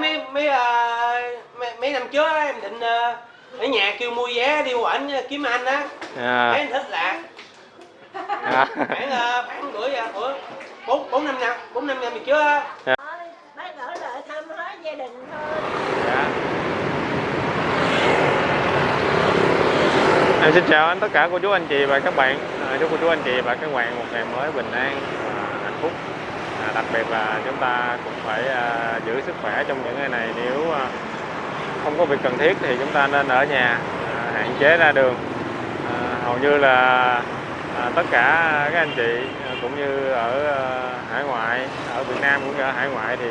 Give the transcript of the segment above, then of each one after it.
mấy mấy ờ, mấy, mấy năm trước á, em định ờ, ở nhà kêu mua vé đi ảnh kiếm anh á. Thấy à, anh thích lạ à, khoảng ờ, khoảng bữa giờ bữa bốn bốn năm năm bốn năm năm trước á. Bác ở lại thăm hết gia đình thôi. Dạ. Em xin chào anh tất cả cô chú anh chị và các bạn. À, chúc cô chú anh chị và các bạn một ngày mới bình an và hạnh phúc. à, đặc biệt là chúng ta cũng phải à, giữ sức khỏe trong những ngày này. Nếu à, không có việc cần thiết thì chúng ta nên ở nhà à, hạn chế ra đường. Hầu như là tất cả các anh chị cũng như ở hải ngoại, ở Việt Nam cũng như ở hải ngoại thì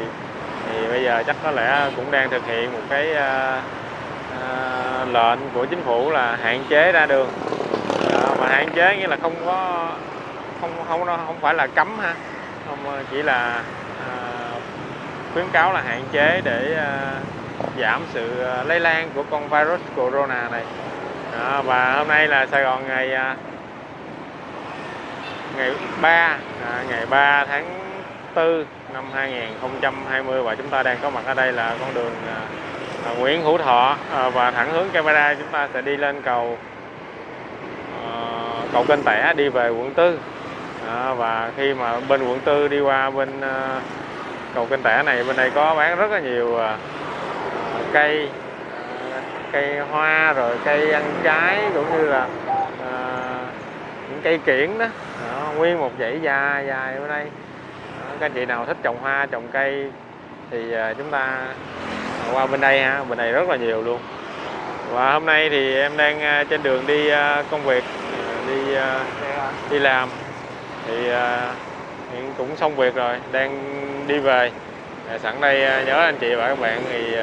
thì bây giờ chắc có lẽ cũng đang thực hiện một cái lệnh của chính phủ là hạn chế ra đường. Mà hạn chế nghĩa là không có, không không không phải là cấm ha không ờ, chỉ là à, khuyến cáo là hạn chế để à, giảm sự lây lan của con virus corona này. Đó, và hôm nay là Sài Gòn ngày à, ngày 3 à, ngày 3 tháng 4 năm 2020 và chúng ta đang có mặt ở đây là con đường à, à, Nguyễn Hữu Thọ à, và thẳng hướng camera chúng ta sẽ đi lên cầu à, cầu kênh Tẻ đi về quận Tư đó, và khi mà bên quận Tư đi qua bên ờ, cầu kênh Tẻ này bên đây có bán rất là nhiều ờ, cây ờ, cây hoa rồi cây ăn trái cũng như là à, những cây kiển đó. đó nguyên một dãy dài dài bên đây. Đó, các anh chị nào thích trồng hoa trồng cây thì à, chúng ta qua bên đây ha bên này rất là nhiều luôn. Và hôm nay thì em đang trên đường đi công việc đi đi làm thì à, hiện cũng xong việc rồi, đang đi về. À, sẵn đây à, nhớ anh chị và các bạn thì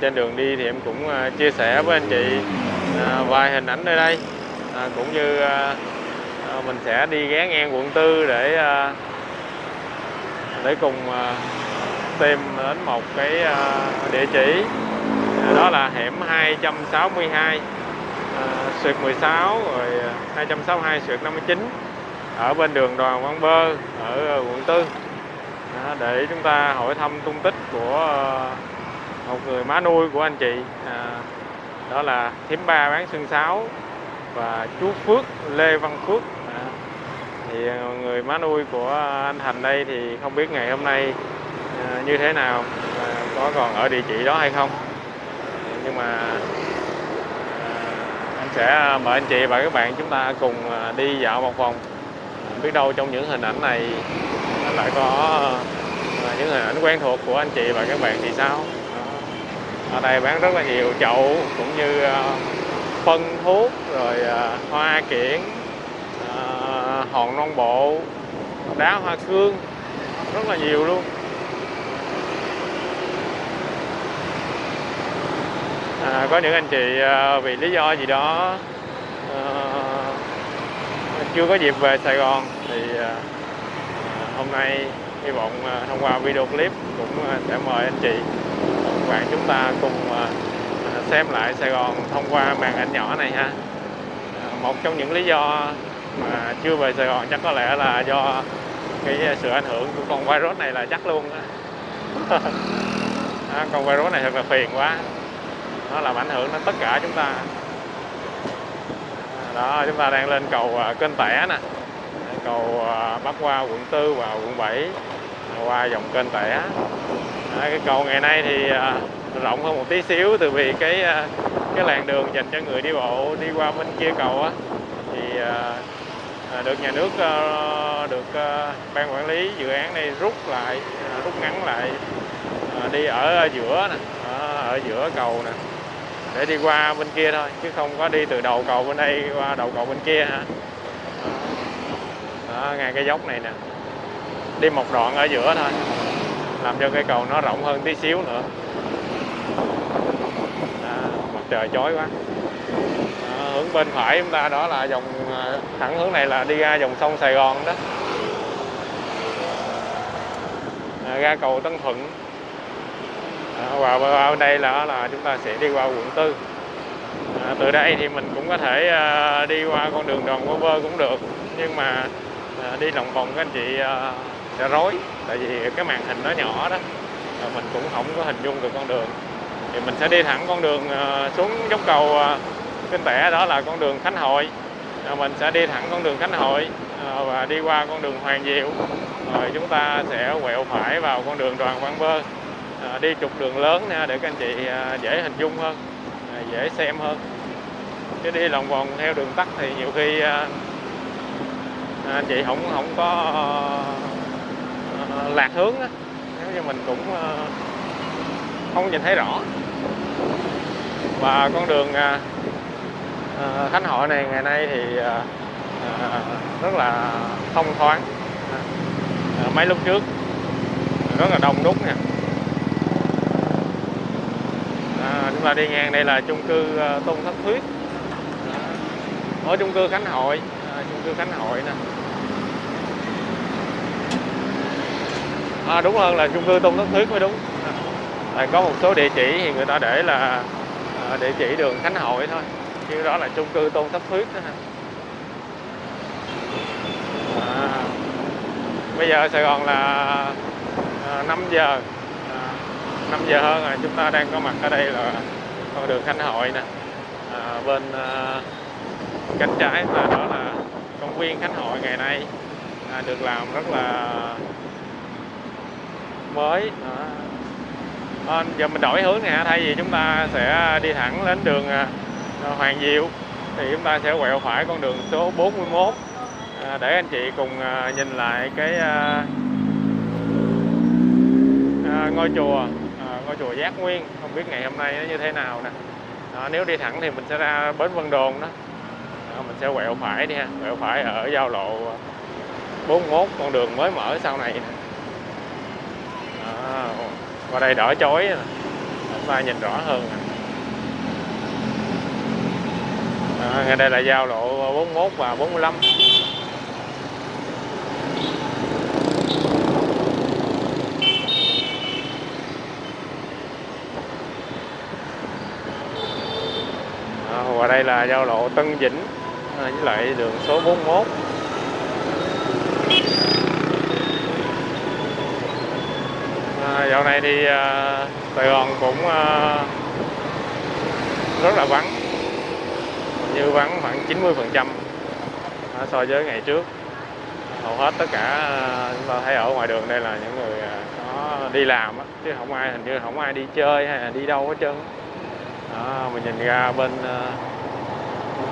trên đường đi thì em cũng chia sẻ với anh chị vài hình ảnh nơi đây. Cũng như mình sẽ đi ghé ngang quận tư để để cùng tìm đến một cái địa chỉ. Đó là hẻm 262 sượt 16 rồi 262 sượt 59 ở bên đường Đoàn Văn Bơ, ở ờ, quận Tư. Để chúng ta hỏi thăm tung tích của ờ, một người má nuôi của anh chị. À, đó là thím ba bán xương sáo và chú Phước Lê Văn Phước. Thì ờ, người má nuôi của anh Thành đây thì không biết ngày hôm nay như thế nào có còn ở địa chỉ đó hay không. Nhưng mà anh sẽ mời anh chị và các bạn chúng ta cùng đi dạo một vòng biết đâu trong những hình ảnh này nó lại có ờ, những hình ảnh quen thuộc của anh chị và các bạn thì sao? Ở đây bán rất là nhiều chậu cũng như ờ, phân thuốc rồi ờ, hoa kiển hòn non bộ đá hoa cương rất là nhiều luôn. À, có những anh chị à, vì lý do gì đó à, chưa có dịp về Sài Gòn thì à, hôm nay hy vọng à, thông qua video clip cũng à, sẽ mời anh chị các bạn chúng ta cùng xem lại Sài Gòn thông qua màn ảnh nhỏ này ha. Một trong những lý do mà chưa về Sài Gòn chắc có lẽ là do cái sự ảnh hưởng của con virus này là chắc luôn á, con virus này thật là phiền quá. Nó làm ảnh hưởng đến tất cả chúng ta đó, chúng ta đang lên cầu à, kênh tẻ nè. Cầu à, bắc qua quận tư và quận 7 qua dòng kênh tẻ. Cái cầu ngày nay thì à, rộng hơn một tí xíu từ vì cái cái làn đường dành cho người đi bộ đi qua bên kia cầu á. Thì được nhà nước ờ, được ờ, ban quản lý dự án này rút lại rút ngắn lại đi ở giữa nè ở giữa cầu nè để đi qua bên kia thôi chứ không có đi từ đầu cầu bên đây qua đầu cầu bên kia hả? Đó, ngay cái dốc này nè. Đi một đoạn ở giữa thôi làm cho cây cầu nó rộng hơn tí xíu nữa. Đó, mặt trời chói quá. Đó, hướng bên phải chúng ta đó là dòng à, thẳng hướng này là đi ra dòng sông Sài Gòn đó. À, ra cầu Tân Thuận và bên đây là là chúng ta sẽ đi qua quận tư. À, từ đây thì mình cũng có thể à, đi qua con đường đoàn Văn Bơ cũng được. Nhưng mà à, đi lòng vòng các anh chị à, sẽ rối. Tại vì cái màn hình nó nhỏ đó. À, mình cũng không có hình dung được con đường. Thì mình sẽ đi thẳng con đường à, xuống dốc cầu à, Kinh Tẻ đó là con đường Khánh Hội. À, mình sẽ đi thẳng con đường Khánh Hội à, và đi qua con đường Hoàng Diệu. Rồi chúng ta sẽ quẹo phải vào con đường Đoàn Văn Bơ. Ờ, đi trục đường lớn nha để các anh chị à, dễ hình dung hơn à, dễ xem hơn. Chứ đi lòng vòng theo đường tắt thì nhiều khi anh chị không không có lạc hướng á. Nếu như mình cũng không nhìn thấy rõ. Và con đường Khánh Hội này ngày nay thì rất là thông thoáng. Mấy lúc trước rất là đông đúc nè à, chúng ta đi ngang đây là chung cư ờ, Tôn Thất Thuyết. Ở chung cư Khánh Hội à, chung cư Khánh Hội nè. À, đúng hơn là chung cư Tôn Thất Thuyết mới đúng. À, có một số địa chỉ thì người ta để là à, địa chỉ đường Khánh Hội thôi. Chứ đó là chung cư Tôn Thất Thuyết đó ha. À, bây giờ Sài Gòn là à, 5 giờ. À, 5 giờ hơn rồi chúng ta đang có mặt ở đây là con đường Khánh Hội nè. À, bên à, cánh trái là đó là công viên Khánh Hội ngày nay à, được làm rất là mới. À, À, giờ mình đổi hướng nè thay vì chúng ta sẽ đi thẳng đến đường à, Hoàng Diệu thì chúng ta sẽ quẹo phải con đường số 41 à, để anh chị cùng à, nhìn lại cái à, à, ngôi chùa à, ngôi chùa Giác Nguyên không biết ngày hôm nay nó như thế nào nè. Đó, nếu đi thẳng thì mình sẽ ra bến Vân Đồn đó. Đó, mình sẽ quẹo phải đi ha quẹo phải ở giao lộ 41 con đường mới mở sau này đó, qua đây đỏ chói chúng ta nhìn rõ hơn À, ngay đây là giao lộ 41 và 45 à, và đây là giao lộ Tân Vĩnh à, với lại đường số 41 à, dạo này thì à, Sài Gòn cũng à, rất là vắng như vắng khoảng 90 phần trăm so với ngày trước. Hầu hết tất cả à, chúng ta thấy ở ngoài đường đây là những người à, có đi làm á, chứ không ai hình như không ai đi chơi hay là đi đâu hết trơn. Đó, mình nhìn ra bên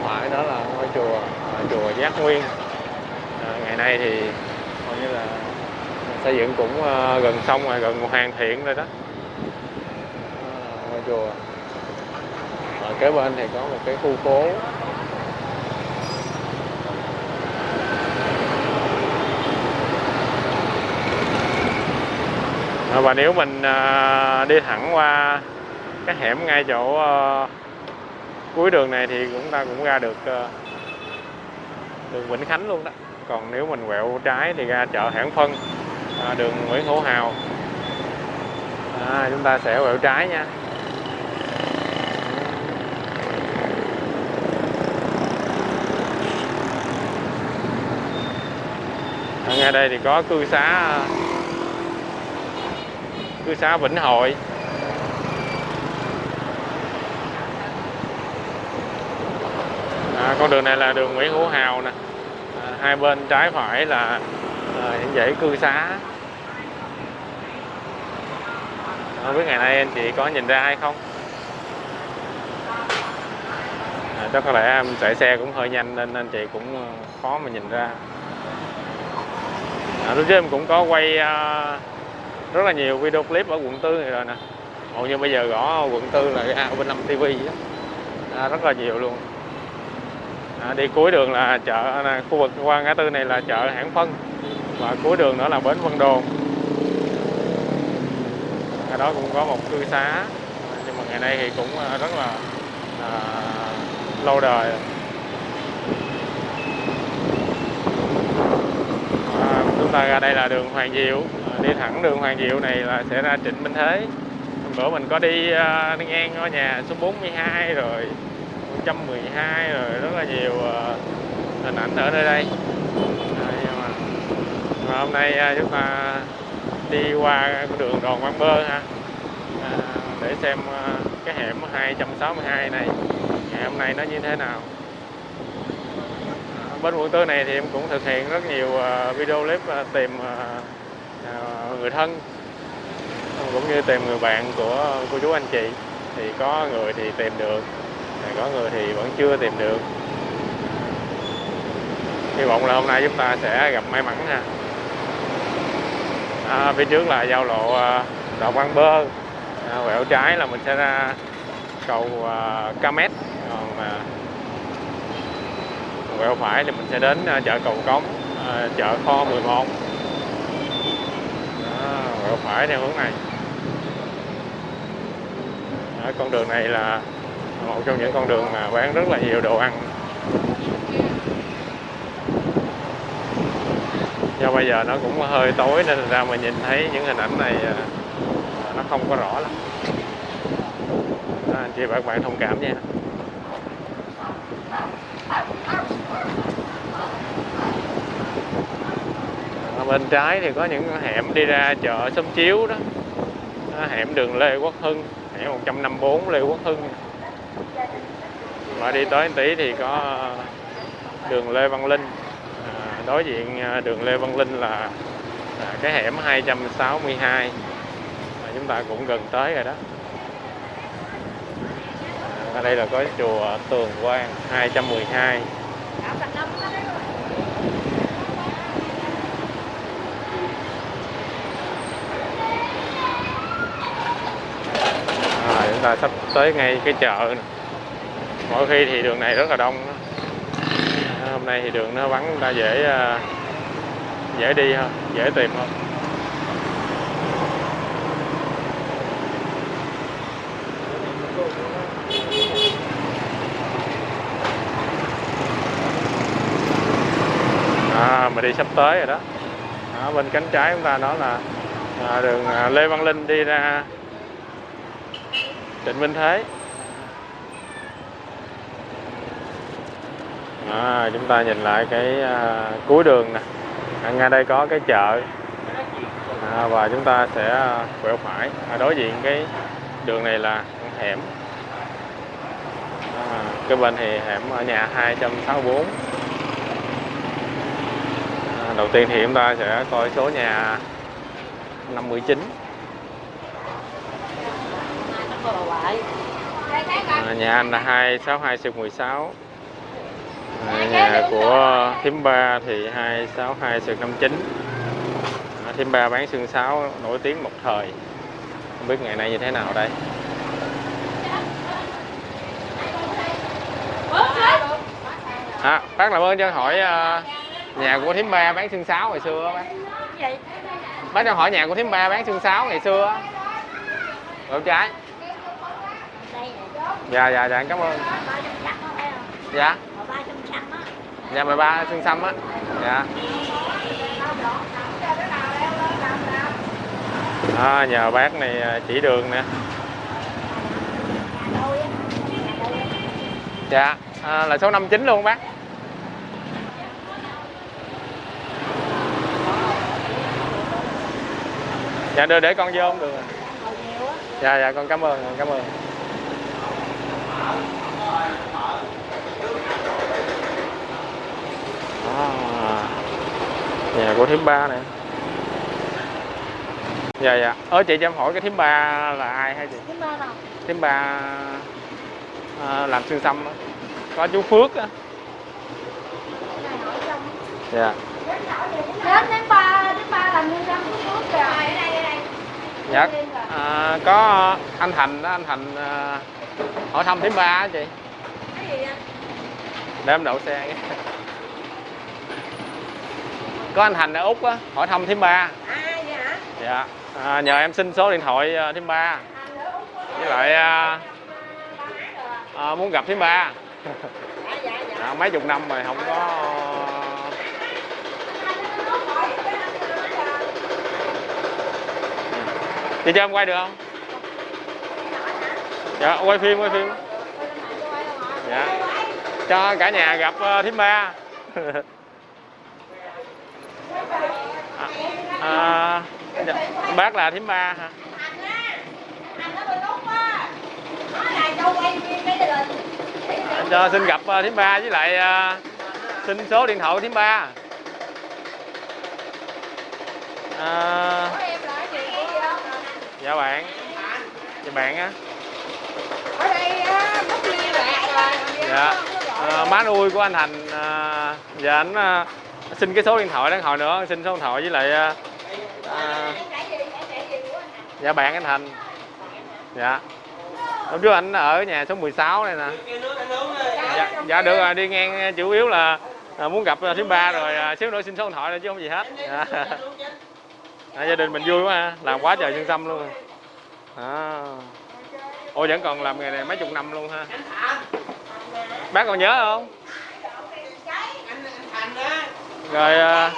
phải đó là ngôi chùa chùa Giác Nguyên. À, ngày nay thì coi như là xây dựng cũng gần xong rồi gần hoàn thiện rồi đó. Ngôi chùa. Ở kế bên thì có một cái khu phố. Và nếu mình đi thẳng qua cái hẻm ngay chỗ cuối đường này thì chúng ta cũng ra được ờ, đường Vĩnh Khánh luôn đó. Còn nếu mình quẹo trái thì ra chợ Hãng Phân à, đường Nguyễn Hữu Hào. À, chúng ta sẽ quẹo trái nha. Ngay đây thì có cư xá cư xá Vĩnh Hội. Con đường này là đường Nguyễn Hữu Hào nè. À, hai bên trái phải là à, những dãy cư xá. Không biết ngày nay anh chị có nhìn ra hay không? À, chắc có lẽ em chạy xe cũng hơi nhanh nên anh chị cũng à, khó mà nhìn ra. À, lúc trước em cũng có quay à, rất là nhiều video clip ở quận tư này rồi nè. Hầu như bây giờ gõ quận tư là à, bên năm TV đó. À, rất là nhiều luôn à, đi cuối đường là chợ là khu vực qua ngã tư này là chợ hãng phân. Và cuối đường nữa là bến Vân Đồn. Ở đó cũng có một cư xá. Nhưng mà ngày nay thì cũng à, rất là à, lâu đời. À, chúng ta ra đây là đường Hoàng Diệu. À, đi thẳng đường Hoàng Diệu này là sẽ ra Trịnh Minh Thế. Bữa mình có đi, à, đi ngang ngôi nhà số 42 rồi. 112 rồi rất là nhiều uh, hình ảnh ở nơi đây. À, nhưng mà, hôm nay uh, chúng ta đi qua con đường Đòn Văn Bơ ha. À, để xem à, cái hẻm 262 này ngày hôm nay nó như thế nào. Bên quận tư này thì em cũng thực hiện rất nhiều video clip tìm người thân cũng như tìm người bạn của cô chú anh chị. Thì có người thì tìm được có người thì vẫn chưa tìm được. Hy vọng là hôm nay chúng ta sẽ gặp may mắn nha. à, phía trước là giao lộ à, Đào Văn Bơ. À, quẹo trái là mình sẽ ra cầu à, Camet còn à, quẹo phải thì mình sẽ đến à, chợ Cầu Cống à, chợ kho 11 à, quẹo phải theo hướng này. À, con đường này là một trong những con đường mà bán rất là nhiều đồ ăn. Do bây giờ nó cũng hơi tối nên ra mà nhìn thấy những hình ảnh này à, nó không có rõ lắm. À, anh chị và các bạn thông cảm nha. Ở bên trái thì có những hẻm đi ra chợ Xóm Chiếu đó. Đó, hẻm đường Lê Quốc Hưng hẻm 154 Lê Quốc Hưng mà đi tới một tí thì có đường Lê Văn Linh. À, đối diện à, đường Lê Văn Linh là à, cái hẻm 262 mà chúng ta cũng gần tới rồi đó. Ở đây là có chùa Tường Quang 212 à, chúng ta sắp tới ngay cái chợ này mỗi khi thì đường này rất là đông. Hôm nay thì đường nó vắng chúng ta dễ à, dễ đi hơn dễ tìm hơn. À, mà đi sắp tới rồi đó. À, bên cánh trái chúng ta đó là à, đường à, Lê Văn Linh đi ra Trịnh Minh Thế. À, chúng ta nhìn lại cái à, cuối đường nè. À, ngay đây có cái chợ. À, và chúng ta sẽ à, quẹo phải. À, đối diện cái đường này là hẻm. À, cái bên thì hẻm ở nhà 264 à, đầu tiên thì chúng ta sẽ coi số nhà 59 à, nhà anh là 262 xuyệt 16 à, nhà của thím ba thì 262 xuyệt 59 à, thím ba bán xương sáo nổi tiếng một thời. Không biết ngày nay như thế nào đây. À, bác làm ơn cho hỏi à, nhà của thím ba bán xương sáo ngày xưa bác. Bác cho hỏi nhà của thím ba bán xương sáo ngày xưa gạo trái? Dạ dạ dạ cảm ơn. Dạ dạ mười ba xương xăm á. Dạ. À, nhờ bác này à, chỉ đường nè. Dạ à, là số 59 luôn bác. Dạ đưa để con vô không được. Dạ dạ con cảm ơn con cảm ơn. À, nhà của thím ba này dạ dạ. Ơ chị cho em hỏi cái thím ba là ai hay chị? Thím ba à, làm xương xăm á. Có chú phước á. Dạ Đến đến ba, đến ba làm nhân dân của nước kìa. Ở đây, ở đây. dạ. À, có anh thành đó anh thành à, hỏi thăm thím ba á chị. Cái gì vậy? để em đậu xe. Có anh thành ở úc á hỏi thăm thím ba. À vậy hả? dạ à, nhờ em xin số điện thoại à, thím ba. Với lại à, à, muốn gặp thím ba. Dạ dạ dạ. à, mấy chục năm rồi không có chị cho em quay được không? Dạ quay phim quay phim. Dạ. Cho cả nhà gặp uh, thím ba à, à, Dạ, bác là thím ba hả? Anh á, xin gặp ờ, thím ba với lại ờ, xin số điện thoại thím ba. À, dạ bạn. Dạ bạn á. Dạ. À, má nuôi của anh thành à, dạ anh à, xin cái số điện thoại đáng hồi nữa xin số điện thoại với lại à, à, dạ bạn anh thành. Dạ. Hôm trước anh ở nhà số 16 này nè. Dạ, dạ được rồi đi ngang à, chủ yếu là à, muốn gặp à, thứ ba rồi à, xíu nữa xin số điện thoại thôi chứ không gì hết. Dạ. À, gia đình mình vui quá ha làm quá trời xương tâm luôn. À. ôi vẫn còn làm nghề này mấy chục năm luôn ha. Bác còn nhớ không anh anh thành á rồi à,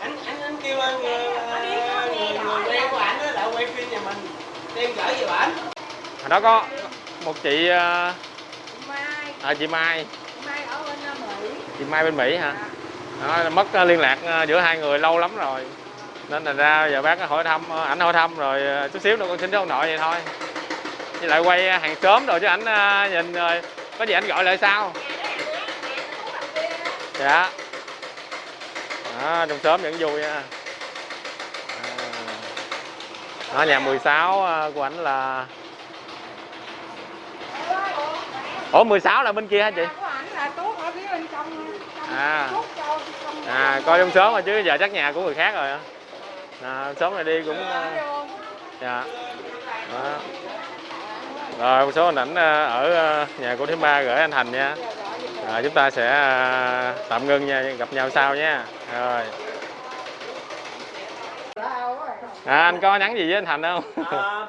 anh anh anh kêu anh người, người, người quen của ảnh đó lại quay phim nhà mình. Đem gửi về ảnh. hồi đó có một chị à, Mai, à, chị Mai. Mai ở bên Mỹ. chị Mai bên Mỹ hả? Đó, mất à, liên lạc à, giữa hai người lâu lắm rồi. Nên là ra giờ bác hỏi thăm à, ảnh hỏi thăm rồi à, chút xíu nữa con xin số điện thoại vậy thôi. Với lại quay à, hàng xóm rồi chứ ảnh à, nhìn rồi có gì anh gọi lại sau dạ đó, trong xóm vẫn vui nha à. đó, nhà 16 à, của ảnh là ủa 16 là bên kia hả chị À. à coi trong xóm rồi chứ giờ chắc nhà của người khác rồi à, xóm này đi cũng à, dạ đó. rồi một số hình ảnh à, ở à, nhà của thứ ba gửi anh thành nha rồi chúng ta sẽ à, tạm ngưng nha gặp nhau sau nha. Rồi. À, anh có nhắn gì với anh thành không? À,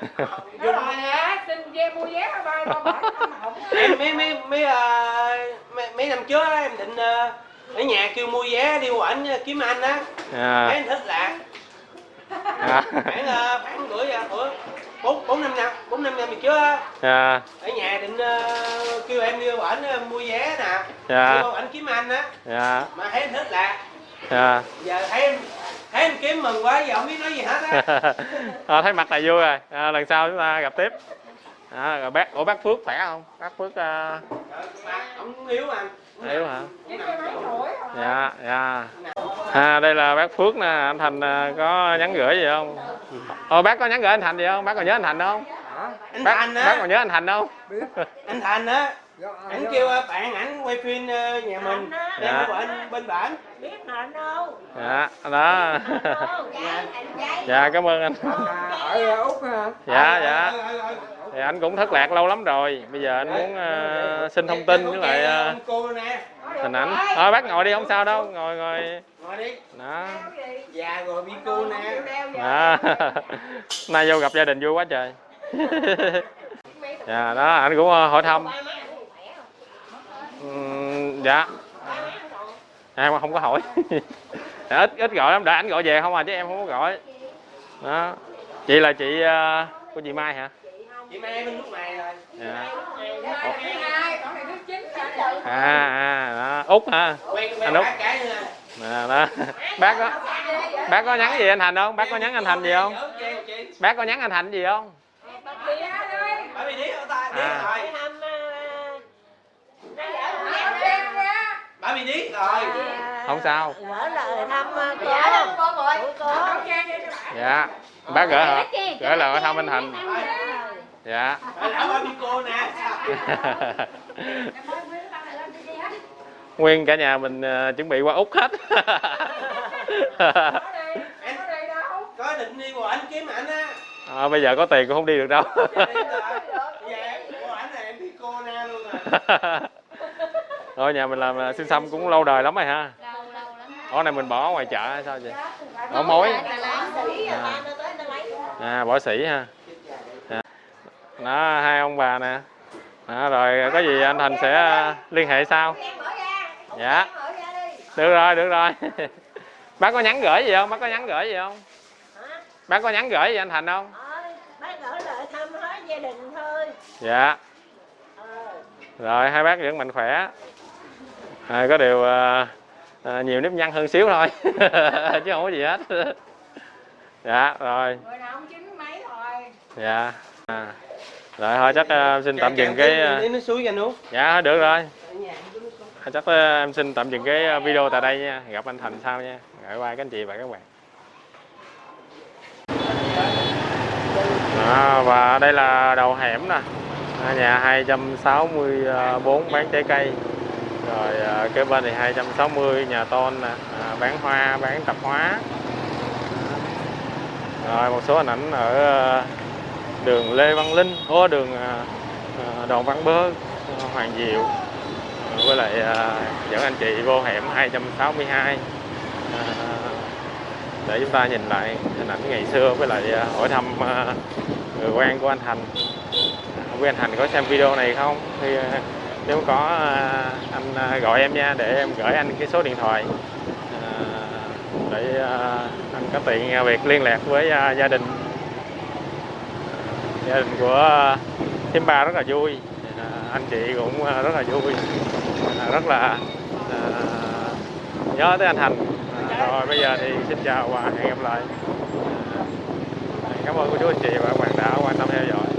rồi nè, xin vé mua vé ở ba ba bảy không hỏng. em mấy mấy mấy, à, mấy mấy năm trước á, em định à, ở nhà kêu mua vé đi qua ảnh kiếm anh á. Thấy à, anh thích lạc. À, khoảng à, khoảng giờ bữa bốn bốn năm năm bốn năm năm trước á à, ở nhà định à, kêu em đi ảnh à, mua vé nè. Dạ. kêu ảnh kiếm anh á. Dạ. Mà thấy thích lạc dạ. giờ thấy em thấy em kiếm mừng quá giờ không biết nói gì hết á. À, thấy mặt là vui rồi. À, lần sau chúng ta gặp tiếp. À, rồi bác ủa bác phước khỏe không? Bác phước à, mà ông yếu anh yếu hả? Rồi. dạ. Dạ à đây là bác phước nè anh thành à, có nhắn gửi gì không? Ờ bác có nhắn gửi anh thành gì không? Bác còn nhớ anh thành không? Anh bác, thành bác á còn nhớ anh thành không? Anh thành á ảnh kêu à, bạn ảnh quay phim à, nhà mình đem Dạ. anh bên bản Biết hả đâu. dạ đó. Dạ cảm ơn anh. Ở Úc hả? dạ dạ. thì anh cũng thất lạc lâu lắm rồi. Bây giờ anh muốn à, xin thông tin với lại nè. Hình ảnh thôi bác ngồi đi không sao đâu. Ngồi ngồi. Ngồi đi. Đó. Già rồi bị cô nè. nay vô gặp gia đình vui quá trời. Dạ đó anh cũng ờ, hỏi thăm dạ. Em không có hỏi. Dạ, ít ít gọi lắm. Để anh gọi về không à chứ em không có gọi. Đó. Chị là chị ờ, của chị Mai hả? Chị mai bên lúc này rồi. Dạ. À à đó. Út hả? Anh Út. à, đó. Bác có bác có nhắn gì anh Thành không? Bác có nhắn anh Thành gì không? Bác có nhắn anh Thành gì không? Bà bị điếc À. rồi. Rồi không sao. Gửi lời thăm ờ, cô Dạ, của cô dạ. Bác gửi hả? gửi lời thăm anh Thành dạ bị cô nè. Nguyên cả nhà mình ờ, chuẩn bị qua úc hết. Em có định đi qua ảnh kiếm ảnh á. À, bây giờ có tiền cũng không đi được đâu. Đi rồi. giờ em qua ảnh này em bị cô na luôn rồi rồi nhà mình làm xin xương xăm cũng lâu đời lắm rồi ha. Ở này mình bỏ ngoài chợ hay sao vậy? Bỏ mối. À, à bỏ sỉ ha. À. đó hai ông bà nè. Đó, rồi có gì anh thành sẽ à, liên hệ sau. Dạ. Được rồi được rồi. Bác có nhắn gửi gì không? Bác có nhắn gửi gì không? Bác có nhắn gửi gì anh thành không? Bác gửi lời thăm hết gia đình thôi dạ. Rồi hai bác vẫn mạnh khỏe à, có điều à, à, nhiều nếp nhăn hơn xíu thôi chứ không có gì hết. Dạ rồi. Người nào cũng chín mấy thôi. dạ à. rồi thôi chắc ờ, em xin tạm dừng cái dạ được rồi. Chắc em xin tạm dừng cái video tại đây nha. Gặp anh Thành sau nha. Gửi qua các anh chị và các bạn. Đó, và đây là đầu hẻm nè. À, nhà 264 bán trái cây rồi à, kế bên thì 260 nhà tôn nè à, bán hoa bán tạp hóa. Rồi một số hình ảnh ở à, đường Lê Văn Linh ô đường à, à Đoàn Văn Bơ à, Hoàng Diệu. Với lại à, dẫn anh chị vô hẻm 262 à, để chúng ta nhìn lại hình ảnh ngày xưa với lại à, hỏi thăm à, người quen của anh Thành. Không biết anh Thành có xem video này không? Thì à, nếu có à, anh à, gọi em nha, để em gửi anh cái số điện thoại. À, để anh có tiện việc liên lạc với gia đình. Gia đình của thêm ba rất là vui. Anh chị cũng rất là vui. Rất là nhớ tới anh Thành. Rồi, bây giờ thì xin chào và hẹn gặp lại. Cảm ơn cô chú, anh chị và các bạn đã quan tâm theo dõi.